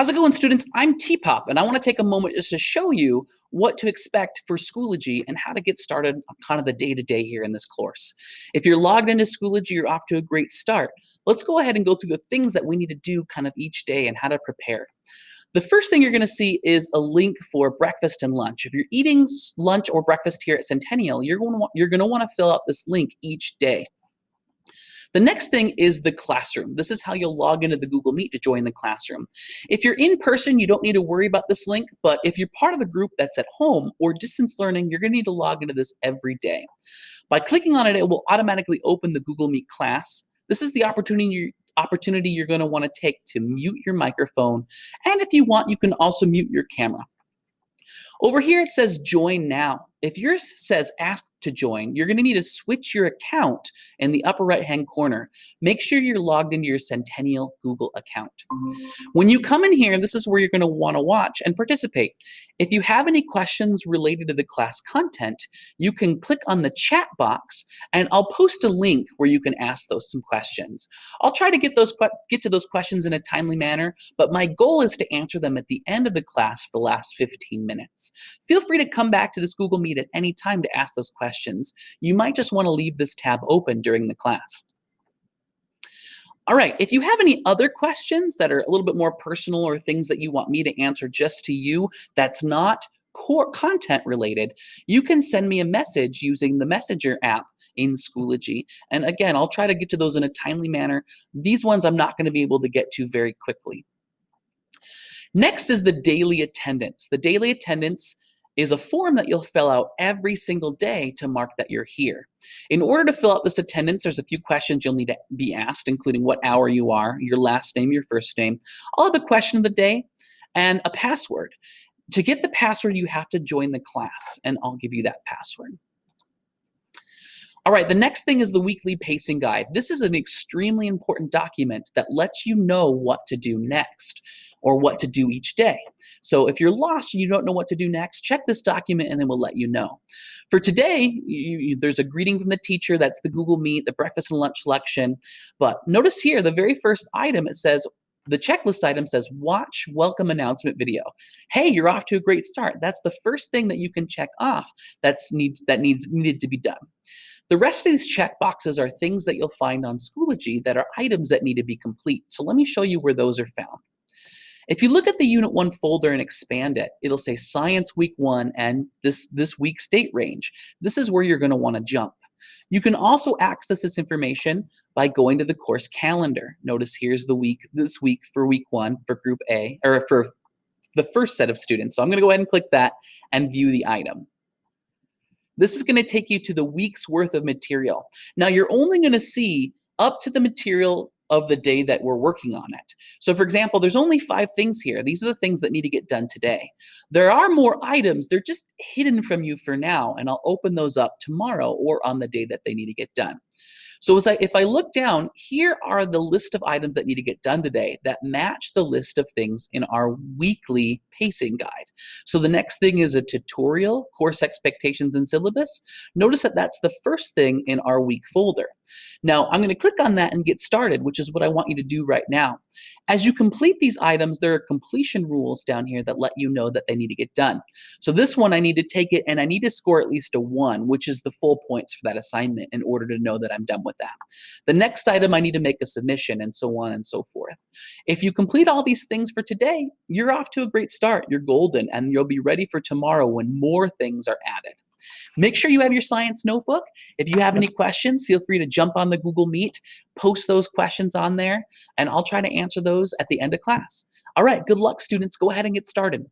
How's it going, students? I'm T-Pop, and I want to take a moment just to show you what to expect for Schoology and how to get started on kind of the day-to-day -day here in this course. If you're logged into Schoology, you're off to a great start. Let's go ahead and go through the things that we need to do kind of each day and how to prepare. The first thing you're going to see is a link for breakfast and lunch. If you're eating lunch or breakfast here at Centennial, you're going to want, you're going to want to fill out this link each day. The next thing is the classroom. This is how you'll log into the Google Meet to join the classroom. If you're in person, you don't need to worry about this link, but if you're part of a group that's at home or distance learning, you're gonna need to log into this every day. By clicking on it, it will automatically open the Google Meet class. This is the opportunity opportunity you're going to want to take to mute your microphone. And if you want, you can also mute your camera. Over here, it says join now. If yours says ask to join, you're gonna need to switch your account in the upper right-hand corner. Make sure you're logged into your Centennial Google account. When you come in here, this is where you're gonna wanna watch and participate. If you have any questions related to the class content, you can click on the chat box and I'll post a link where you can ask those some questions. I'll try to get those get to those questions in a timely manner, but my goal is to answer them at the end of the class for the last 15 minutes. Feel free to come back to this Google Meet at any time to ask those questions you might just want to leave this tab open during the class. All right, if you have any other questions that are a little bit more personal or things that you want me to answer just to you that's not core content related, you can send me a message using the Messenger app in Schoology. And again, I'll try to get to those in a timely manner. These ones I'm not going to be able to get to very quickly. Next is the daily attendance. The daily attendance is a form that you'll fill out every single day to mark that you're here. In order to fill out this attendance, there's a few questions you'll need to be asked, including what hour you are, your last name, your first name. I'll have a question of the day and a password. To get the password, you have to join the class, and I'll give you that password. All right, the next thing is the weekly pacing guide. This is an extremely important document that lets you know what to do next or what to do each day. So if you're lost and you don't know what to do next, check this document and it will let you know. For today, you, you, there's a greeting from the teacher, that's the Google Meet, the breakfast and lunch selection. But notice here, the very first item, it says, the checklist item says watch welcome announcement video. Hey, you're off to a great start. That's the first thing that you can check off that's needs that needs needed to be done. The rest of these check boxes are things that you'll find on Schoology that are items that need to be complete. So let me show you where those are found. If you look at the Unit 1 folder and expand it, it'll say Science Week 1 and this, this week's date range. This is where you're going to want to jump. You can also access this information by going to the course calendar. Notice here's the week, this week for week one for group A, or for the first set of students. So I'm gonna go ahead and click that and view the item. This is gonna take you to the week's worth of material. Now you're only gonna see up to the material of the day that we're working on it. So for example, there's only five things here. These are the things that need to get done today. There are more items, they're just hidden from you for now, and I'll open those up tomorrow or on the day that they need to get done. So I, if I look down, here are the list of items that need to get done today that match the list of things in our weekly pacing guide. So the next thing is a tutorial, course expectations and syllabus. Notice that that's the first thing in our week folder. Now I'm gonna click on that and get started, which is what I want you to do right now. As you complete these items, there are completion rules down here that let you know that they need to get done. So this one, I need to take it and I need to score at least a one, which is the full points for that assignment in order to know that I'm done with that. The next item, I need to make a submission and so on and so forth. If you complete all these things for today, you're off to a great start. You're golden and you'll be ready for tomorrow when more things are added. Make sure you have your science notebook. If you have any questions, feel free to jump on the Google Meet, post those questions on there, and I'll try to answer those at the end of class. All right, good luck, students. Go ahead and get started.